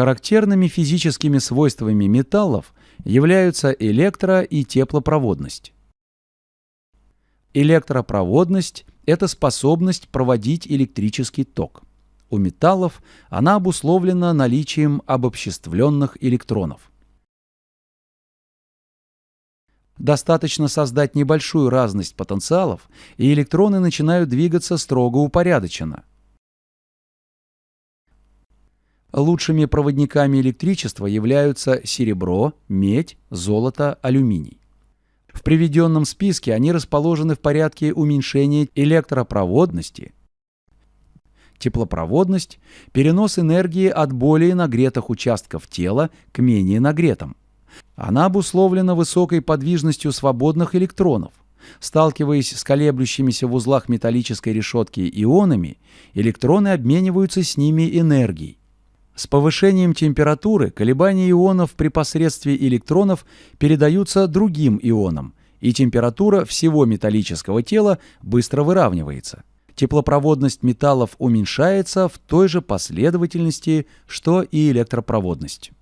Характерными физическими свойствами металлов являются электро- и теплопроводность. Электропроводность – это способность проводить электрический ток. У металлов она обусловлена наличием обобществленных электронов. Достаточно создать небольшую разность потенциалов, и электроны начинают двигаться строго упорядоченно. Лучшими проводниками электричества являются серебро, медь, золото, алюминий. В приведенном списке они расположены в порядке уменьшения электропроводности, теплопроводность, перенос энергии от более нагретых участков тела к менее нагретым. Она обусловлена высокой подвижностью свободных электронов. Сталкиваясь с колеблющимися в узлах металлической решетки ионами, электроны обмениваются с ними энергией. С повышением температуры колебания ионов при посредстве электронов передаются другим ионам, и температура всего металлического тела быстро выравнивается. Теплопроводность металлов уменьшается в той же последовательности, что и электропроводность.